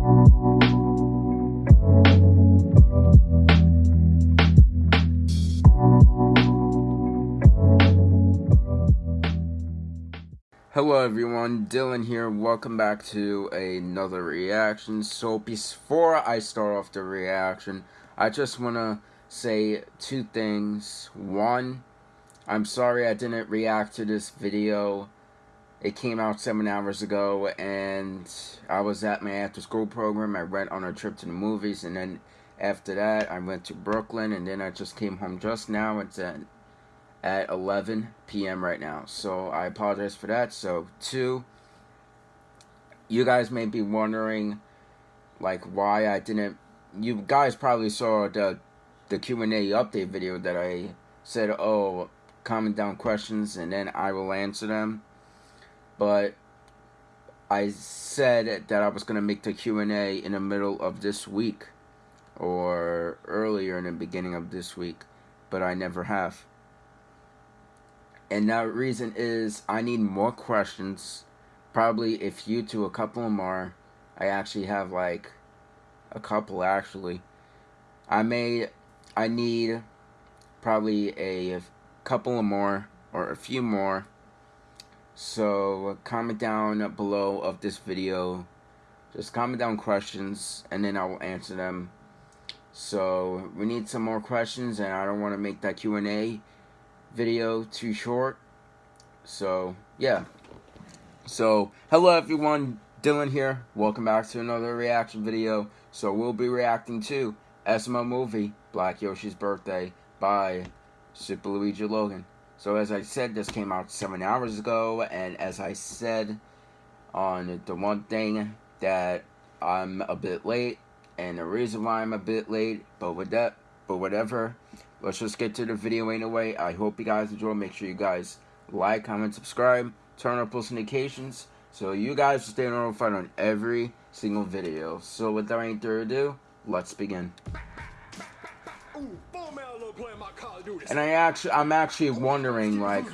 Hello everyone, Dylan here. Welcome back to another reaction. So before I start off the reaction, I just want to say two things. One, I'm sorry I didn't react to this video. It came out seven hours ago and I was at my after school program. I went on a trip to the movies and then after that I went to Brooklyn and then I just came home just now. It's at at 11 p.m. right now. So I apologize for that. So, two, you guys may be wondering, like, why I didn't. You guys probably saw the the Q and A update video that I said, oh, comment down questions and then I will answer them. But I said that I was gonna make the Q and A in the middle of this week, or earlier in the beginning of this week, but I never have. And that reason is I need more questions. Probably if you do a couple more, I actually have like a couple actually. I may, I need probably a couple of more or a few more. So comment down below of this video. Just comment down questions and then I will answer them. So we need some more questions and I don't want to make that Q&A video too short. So, yeah. So, hello everyone, Dylan here. Welcome back to another reaction video. So, we'll be reacting to SML movie, Black Yoshi's Birthday by Super Luigi Logan. So, as I said, this came out seven hours ago, and as I said on the one thing that I'm a bit late, and the reason why I'm a bit late, but with that, but whatever, let's just get to the video anyway. I hope you guys enjoy. Make sure you guys like, comment, subscribe, turn on post notifications so you guys stay notified on every single video. So without any further ado, let's begin. And I actually, I'm actually wondering, like,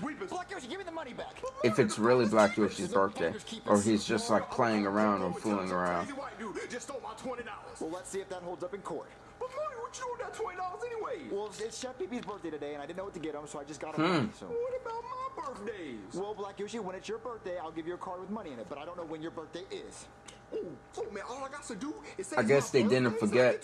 if it's really Black Yoshi's birthday, or he's just like playing around or fooling around. Well, let's see if that holds up in court. But Mario, what you doing that twenty dollars anyway? Well, it's Chef Pee Pee's birthday today, and I didn't know what to get him, so I just got him. Hmm. Money, so. What about my birthdays? Well, Black Yoshi, when it's your birthday, I'll give you a card with money in it, but I don't know when your birthday is. Oh, oh man, all I got to do is say I guess they didn't forget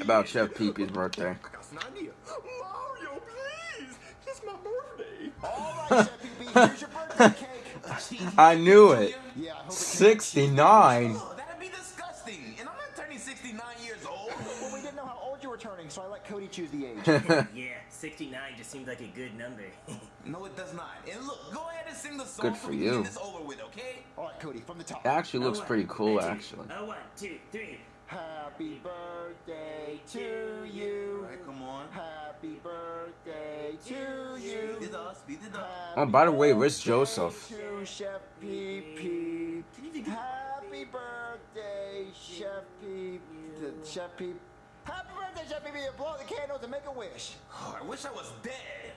about Chef Pee Pee's birthday. I an idea. Mario, please, it's my birthday. All right, Chef Pee Pee, here's your birthday cake. I knew it. Yeah, 69. returning, so I let Cody choose the age. yeah, 69 just seemed like a good number. no, it does not. And look, go ahead and sing the song good for you. This over with, okay? All right, Cody, from the top. It actually looks oh, pretty cool, actually. Oh, one, two, three. Happy birthday to you. All right, come on. Happy birthday to you. Speed it up, speed it up. Oh, by the way, where's Joseph? To Chef Pee Pee. Happy birthday, Chef Pee. Chef Pee. Happy birthday, Chef Pee Blow out the candles and make a wish. Oh, I wish I was dead.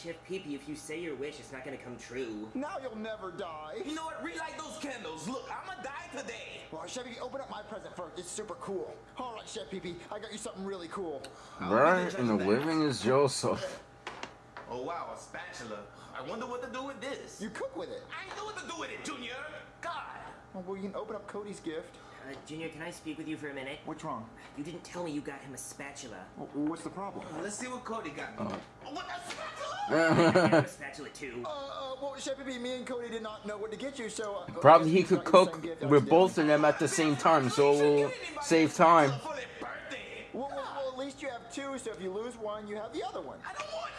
God. Chef Pee Pee, if you say your wish, it's not gonna come true. Now you'll never die. You know what? Relight those candles. Look, I'm gonna die today. Well, Chef Pee open up my present first. It's super cool. All right, Chef Pee I got you something really cool. Right in the living is Joseph. Oh, wow, a spatula. I wonder what to do with this. You cook with it. I know what to do with it, Junior. God. Well, you can open up Cody's gift. Uh, Junior, can I speak with you for a minute? What's wrong? You didn't tell me you got him a spatula. Well, what's the problem? Well, let's see what Cody got. Uh. Oh, what a spatula? a spatula too. Uh, uh, well, Chef me and Cody did not know what to get you, so. Uh, Probably he could cook with both of them at the same time, so we'll save time. Well, well, well, at least you have two, so if you lose one, you have the other one. I don't want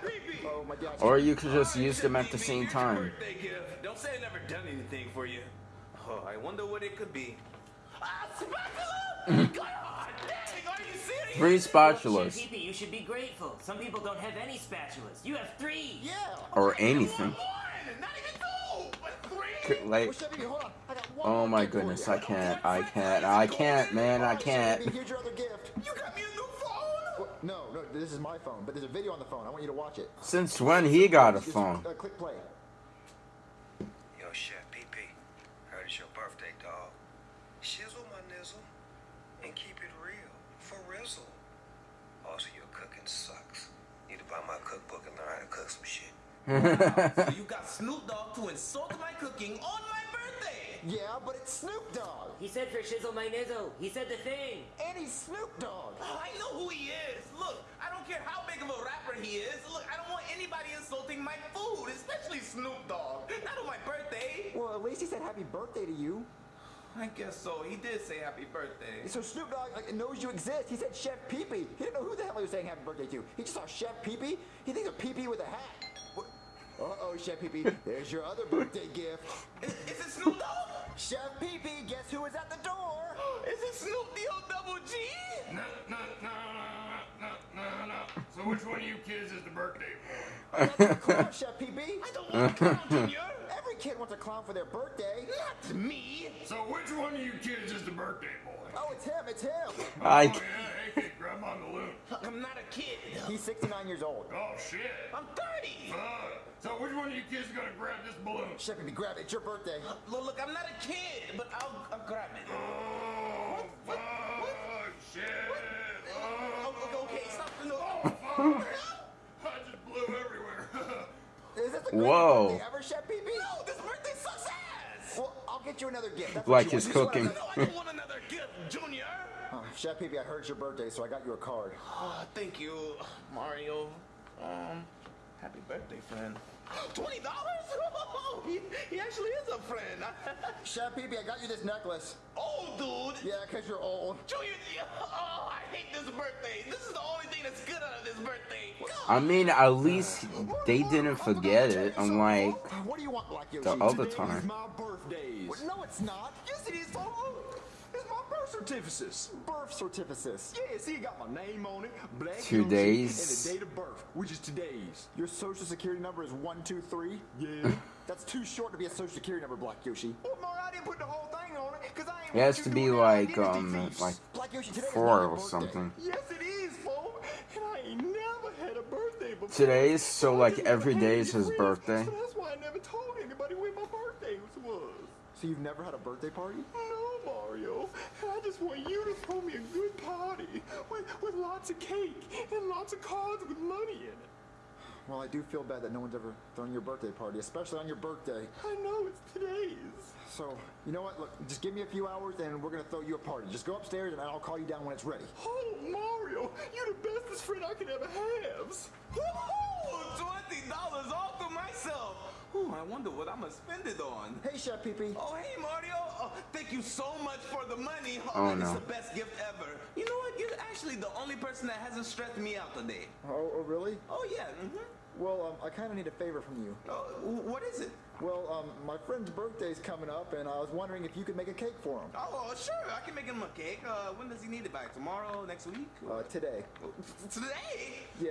neither. Hey, Oh, my God. Or you could just use them at the same time. Don't say I never done anything for you. Oh, I wonder what it could be. Ah, spatula! God, dang, are you serious? Three spatulas. Pee you should be grateful. Some people don't have any spatulas. You have three. Yeah. Or anything. Like, oh my goodness, I can't, I can't, I can't, man, I can't. Here's your other gift. You got me a new phone? No, no, this is my phone, but there's a video on the phone. I want you to watch it. Since when he got a phone? Uh, click play. Yo, Also, your cooking sucks. Need to buy my cookbook and learn how to cook some shit. wow. so you got Snoop Dogg to insult my cooking on my birthday! Yeah, but it's Snoop Dogg! He said for shizzle my nizzle. He said the thing. And he's Snoop Dogg! Oh, I know who he is! Look, I don't care how big of a rapper he is. Look, I don't want anybody insulting my food, especially Snoop Dogg. Not on my birthday! Well, at least he said happy birthday to you. I guess so. He did say happy birthday. So Snoop Dogg like, knows you exist. He said Chef Pee-Pee. He didn't know who the hell he was saying happy birthday to. He just saw Chef Pee-Pee. He thinks of Pee-Pee with a hat. Uh-oh, Chef Pee-Pee. There's your other birthday gift. Is, is it Snoop Dogg? Chef Pee-Pee, guess who is at the door? Is it Snoop D-O double G? No, no, no, no, no, no. So which one of you kids is the birthday boy? That's the clown, Chef Pee-Pee. I don't want to clown, Junior. Every kid wants a clown for their birthday. Not me. So which one of you kids is the birthday boy? Oh, it's him, it's him. I Oh yeah, hey kid, grab on the loon. I'm not a kid. He's 69 years old. Oh shit. I'm 30. Fuck. So which one of you kids is gonna grab this balloon? Chef Pee-Pee, grab it. It's your birthday. Uh, look, look, I'm not a kid, but I'll, I'll grab it. Oh, What? fuck, What? shit. Oh, Oh, okay, okay, stop. No. Oh, fuck. I just blew everywhere. Is this the greatest Whoa. birthday ever, Chef get you another gift. That's Like his want. You just cooking. want No, I don't want another gift, Junior. another- Oh, Chef Pee-Pee, I heard it's your birthday, so I got you a card. Oh, thank you, Mario. Um, happy birthday, friend. Twenty dollars? he, he actually is a friend. Chef Pee-Pee, I got you this necklace. old dude. Yeah, because you're old. Junior, oh, I hate this birthday. This is the only thing that's good out of this birthday. I mean, at least they didn't forget it, unlike What do you want, Black Yoshi? the other Today time. my birthday. No, it's not. Yes, it is, folks. It's my birth certificate. Birth certificate. Yeah, see, it got my name on it, Black Two Yoshi, days. and the date of birth, which is today's. Your social security number is 123? Yeah. That's too short to be a social security number, Black Yoshi. well, Mario, I didn't put the whole thing on it, because I ain't It has to be like um like Black Yoshi, today four not or birthday. something. Yes, it is, folks. And I ain't never had a birthday before. Today is so like just never every had day any is his friends, birthday. So that's why I never told anybody when my birthday was. So you've never had a birthday party? No, Mario. I just want you to throw me a good party with, with lots of cake and lots of cards with money in it. Well, I do feel bad that no one's ever thrown your birthday party, especially on your birthday. I know it's today's. So, you know what? Look, just give me a few hours and we're gonna throw you a party. Just go upstairs and I'll call you down when it's ready. Oh, Mario, you're the bestest friend I could ever have. Woohoo! Twenty dollars all to myself. Ooh, I wonder what I'm gonna spend it on. Hey, Chef Pee-Pee. Oh, hey, Mario. Oh, thank you so much for the money. Oh, It's no. the best gift ever. You know what? You're actually the only person that hasn't stressed me out today. Oh, oh really? Oh, yeah. Mm-hmm. Well, um, I kind of need a favor from you. Oh, what is it? Well, um, my friend's birthday's coming up, and I was wondering if you could make a cake for him. Oh, sure. I can make him a cake. Uh, when does he need it by? Tomorrow? Next week? Uh, today. Today? Yeah.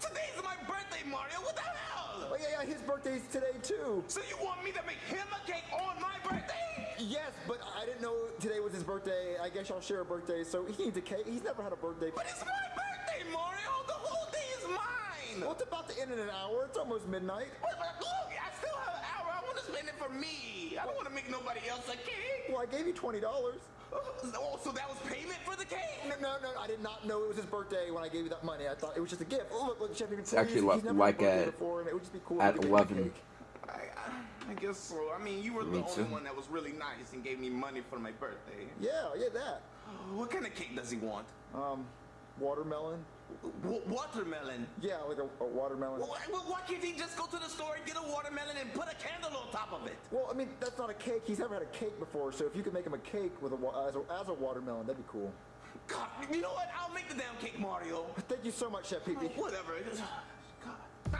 Today's my birthday, Mario. What the hell? Oh, yeah, yeah, his birthday's today, too. So you want me to make him a cake on my birthday? Yes, but I didn't know today was his birthday. I guess y'all share a birthday, so he needs a cake. He's never had a birthday. But it's my birthday, mine. Well, it's about to end in an hour. It's almost midnight. But, but look, I still have an hour. I want to spend it for me. I don't want to make nobody else a cake. Well, I gave you $20. Oh, so that was payment for the cake? No, no, no, I did not know it was his birthday when I gave you that money. I thought it was just a gift. Oh, look, look, Chef, it's actually li- he's never like had a at- before, and it would just be cool at if you could make him a 11. I, I, I guess so. I mean, you were Me the only too. one that was really nice and gave me money for my birthday. Yeah, yeah, that. What kind of cake does he want? Um, watermelon. W- watermelon. Yeah, like a, a watermelon. Why, why- can't he just go to the store and get a watermelon and put a candle on top of it? Well, I mean, that's not a cake. He's never had a cake before, so if you could make him a cake with a as a, as a watermelon, that'd be cool. God, you know what? I'll make the damn cake, Mario. Thank you so much, Chef Pee Pee. Oh, whatever. God.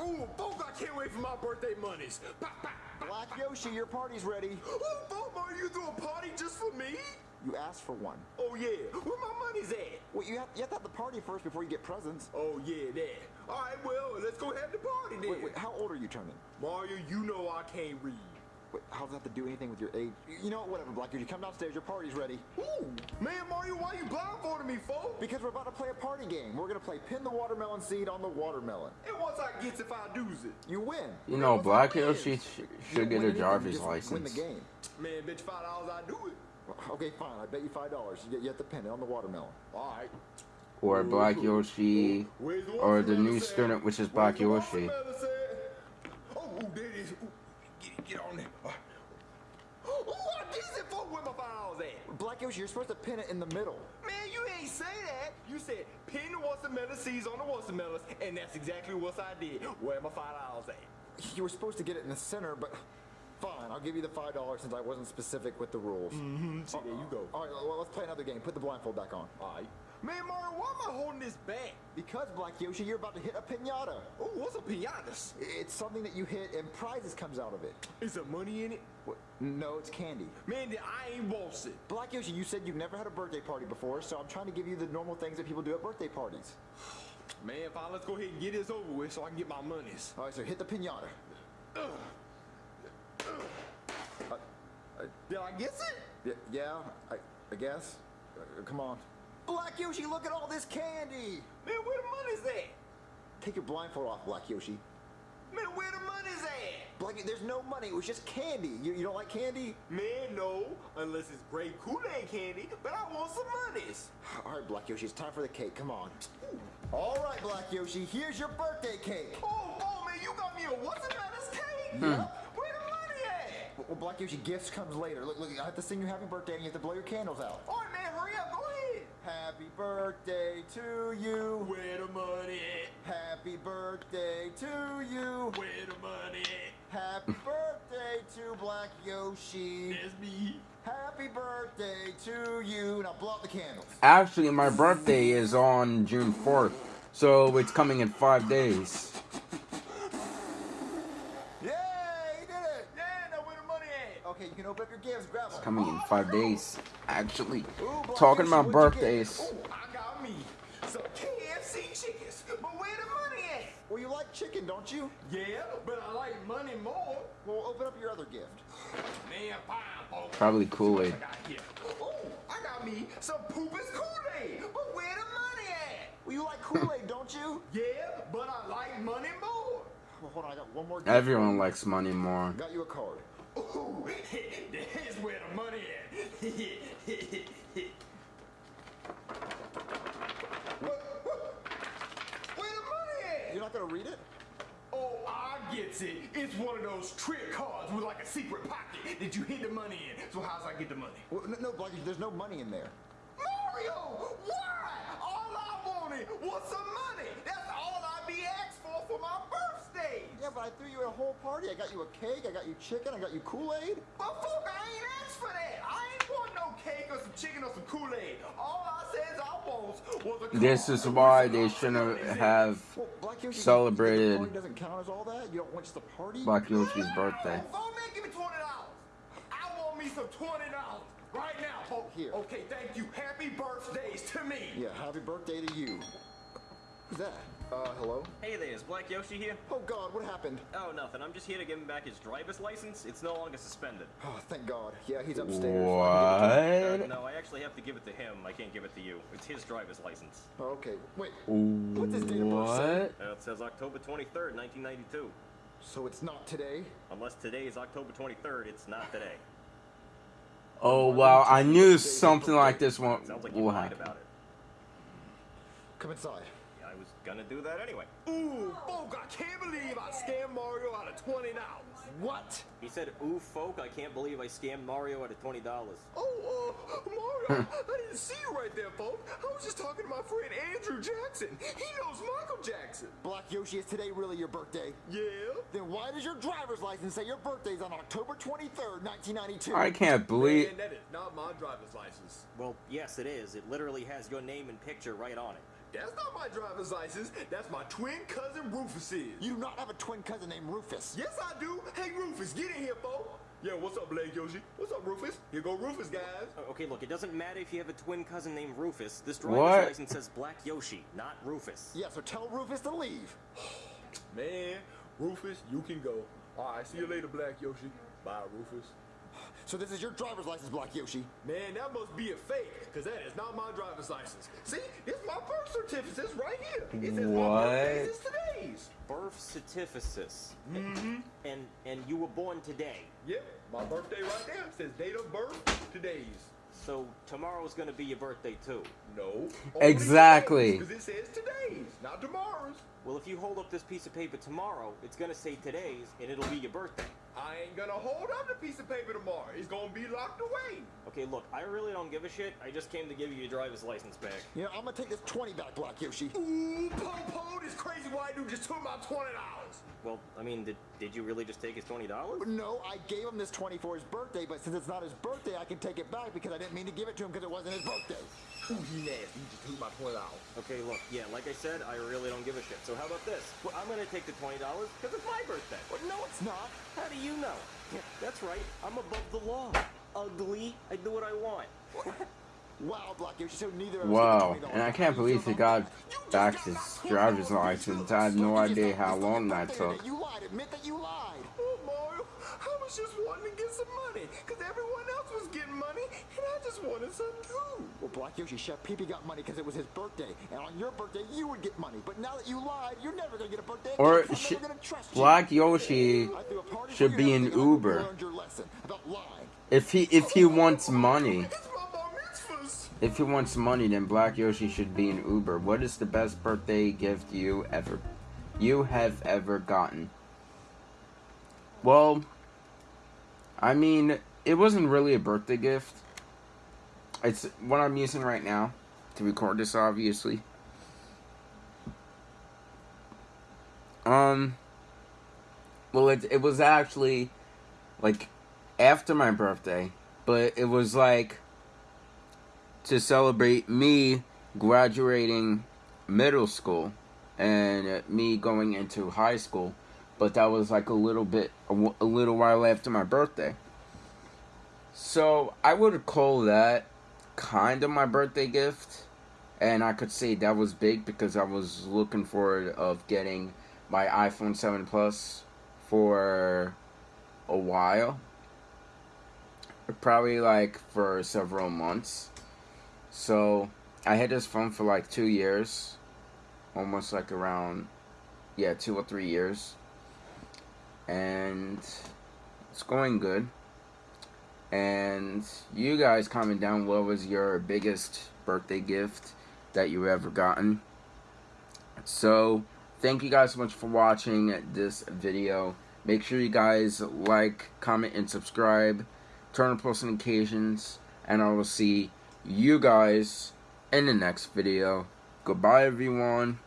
Ooh, folks, I can't wait for my birthday monies. Black Yoshi, your party's ready. Ooh, folks, Mario, you threw a party just for me? You asked for one. Oh, yeah. Where my money's at? Well, you have, you have to have the party first before you get presents. Oh, yeah, there. All right, well, let's go have the party then. Wait, wait, how old are you turning? Mario, you know I can't read. Wait, how does that have to do anything with your age? You know what, whatever, Black You come downstairs, your party's ready. Ooh, man, Mario, why you blindfolding me, folks? Because we're about to play a party game. We're gonna play pin the watermelon seed on the watermelon. And once I gets if I do's it. You win. You know, Once I Black win, Yoshi you sh- should get win a anything, driver's you Win the license. game. Man, bet you five dollars I do it. Okay, fine. I bet you five dollars. You, get- you have to pin it on the watermelon. All right. or Black Yoshi, the or the new said? student, which is Black the Yoshi. watermelon? Oh, there it is. Get, get on there. Ooh, I decent folk where my files at. Black Yoshi, you're supposed to pin it in the middle. Man, you ain't say that. You said pin the watermelon seeds on the watermelons, and that's exactly what I did. Where my five dollars at? You were supposed to get it in the center, but fine. I'll give you the five dollars since I wasn't specific with the rules. Mm-hmm. See, there you go. All right, well, let's play another game. Put the blindfold back on. All right. Man, Mario, why am I holding this back? Because Black Yoshi, you're about to hit a pinata. Oh, what's a piñatas? It's something that you hit and prizes comes out of it. Is there money in it? What? No, it's candy. Man, I ain't wants it. Black Yoshi, you said you've never had a birthday party before, so I'm trying to give you the normal things that people do at birthday parties. Man, fine, let's go ahead and get this over with so I can get my monies. All right, so hit the pinata. Did I guess it? Y- yeah, I, I guess. Uh, come on. Black Yoshi, look at all this candy! Man, where the money's at? Take your blindfold off, Black Yoshi. Man, where the money's at? Black, there's no money. It was just candy. You, you don't like candy? Man, no, unless it's great Kool-Aid candy, but I want some monies. All right, Black Yoshi, it's time for the cake. Come on. All right, Black Yoshi, here's your birthday cake. Oh, oh, man, you got me a what's the matters cake? Yep. Where the money at? Well, Black Yoshi, gifts comes later. Look, look, I have to sing you happy birthday and you have to blow your candles out. All right, man, hurry up, go ahead. Happy birthday to you. Where the money at? Happy birthday to you. Where the money at? Happy birthday to Black Yoshi. That's me. Happy birthday to you. Now blow out the candles. Actually, my birthday is on June 4th, so it's coming in five days. Yay, he did it. Yeah, now where the money at? Okay, you can open up your gifts. Grab them. Coming in five days. Actually, Ooh, Black talking about what'd you get? birthdays. Oh, I got me some KFC chickens, but where the money at? Well, you like chicken, don't you? Yeah, but I like money more. Well, open up your other gift. Man, fine. Probably Kool-Aid. I got here. Oh, I got me some Poopa's Kool-Aid, but where the money at? Well, you like Kool-Aid, don't you? Yeah, but I like money more. Well, hold on, I got one more gift. Everyone likes money more. Got you a card. Ooh, there's where the money at. what, what? Where the money at? You're not gonna read it? Oh, I gets it. It's one of those trick cards with like a secret pocket that you hit the money in. So how's I get the money? Well, no, no, Blackie, there's no money in there. Mario, why? All I wanted was some money. That's birthday. Yeah, but I threw you a whole party. I got you a cake, I got you chicken, I got you Kool-Aid. But folk, I ain't asked for that. I ain't want no cake or some chicken or some Kool-Aid. All I says I want was a This is why they shouldn't have Well, Black Yoshi, Celebrated The party doesn't count as all that. You don't want the party. Black Yoshi's birthday. Phone man, give me twenty dollars. I want me some twenty dollars right now. Oh, Here. Okay, thank you. Happy birthdays to me. Yeah, happy birthday to you. Who's that? Uh, hello? Hey there, is Black Yoshi here? Oh God, what happened? Oh, nothing. I'm just here to give him back his driver's license. It's no longer suspended. Oh, thank God. Yeah, he's upstairs. I Uh, What? no, I actually have to give it to him. I can't give it to you. It's his driver's license. can get it. Okay, wait. What's his date of birth say? What? Uh, it says October 23rd, 1992. So it's not today? Unless today is October 23rd, it's not today. Oh wow! I knew something like this one Sounds like you will lied happen. about it. Come inside. Yeah, I was gonna do that anyway. Ooh, folk, I can't believe I scammed Mario out of twenty dollars. What? He said, ooh, folk, I can't believe I scammed Mario out of $20. Oh, uh, Mario, I didn't see you right there, folks. I was just talking to my friend Andrew Jackson. He knows Michael Jackson. Black Yoshi, is today really your birthday? Yeah. Then why does your driver's license say your birthday's on October 23rd, 1992? I can't believe. Man, that is not my driver's license. Well, yes, it is. It literally has your name and picture right on it. That's not my driver's license. That's my twin cousin Rufus's. You do not have a twin cousin named Rufus. Yes, I do. Hey, Rufus, get in here, folks. Yeah, what's up, Blake Yoshi? What's up, Rufus? Here go Rufus, guys. Okay, look, it doesn't matter if you have a twin cousin named Rufus. This driver's What? license says Black Yoshi, not Rufus. Yeah, so tell Rufus to leave. Man, Rufus, you can go. All right, see you later, Black Yoshi. Bye, Rufus. So this is your driver's license, Black Yoshi. Man, that must be a fake, because that is not my driver's license. See, it's my birth certificate. It's right here. It says my birthday What? is today's. Birth certificate. Mm-hmm. And and you were born today. Yep, my birthday right there. It says date of birth, today's. So tomorrow's gonna be your birthday too. No. Exactly. Because it says today's, not tomorrow's. Well, if you hold up this piece of paper tomorrow, it's gonna say today's, and it'll be your birthday. I ain't gonna hold up the piece of paper tomorrow. It's gonna be locked away. Okay, look, I really don't give a shit. I just came to give you your driver's license back. You know, I'm gonna take this 20 back, Black Yoshi. Ooh, Popo, this crazy white dude just took my twenty dollars. Well, I mean, did, did you really just take his twenty dollars? No, I gave him this 20 for his birthday, but since it's not his birthday, I can take it back because I didn't mean to give it to him because it wasn't his birthday. Ooh, he nasty. He just took my twenty dollars. Okay, look, yeah, like I said, I really don't give a shit. So how about this? Well, I'm gonna take the twenty dollars because it's my birthday. Well, no, it's not. How do you know? Yeah, that's right. I'm above the law. Ugly. I do what I want. Wow, Black Yoshi, so neither of us Wow, get the $20 and I can't believe he got back his driver's license. I have no idea how long that took. You lied. Admit that you lied. Oh, Mario, I was just wanting to get some money because everyone else was getting money and I just wanted some too. Well, Black Yoshi, Chef Pee got money because it was his birthday, and on your birthday you would get money. But now that you lied, you're never gonna get a birthday. Or. Black Yoshi should be an Uber. If he if he wants money, if he wants money, then Black Yoshi should be an Uber. What is the best birthday gift you ever you have ever gotten? Well, I mean, it wasn't really a birthday gift. It's what I'm using right now to record this, obviously. Um, well, it it was actually like after my birthday, but it was like to celebrate me graduating middle school and me going into high school. But that was like a little bit, a little while after my birthday. So I would call that kind of my birthday gift. And I could say that was big because I was looking forward of getting my iPhone 7 Plus for a while. Probably like for several months. So I had this phone for like two years. Almost like around, yeah, two or three years. And it's going good. And you guys comment down what was your biggest birthday gift that you ever gotten. So, thank you guys so much for watching this video. Make sure you guys like, comment, and subscribe. Turn on post notifications. And I will see you guys in the next video. Goodbye, everyone.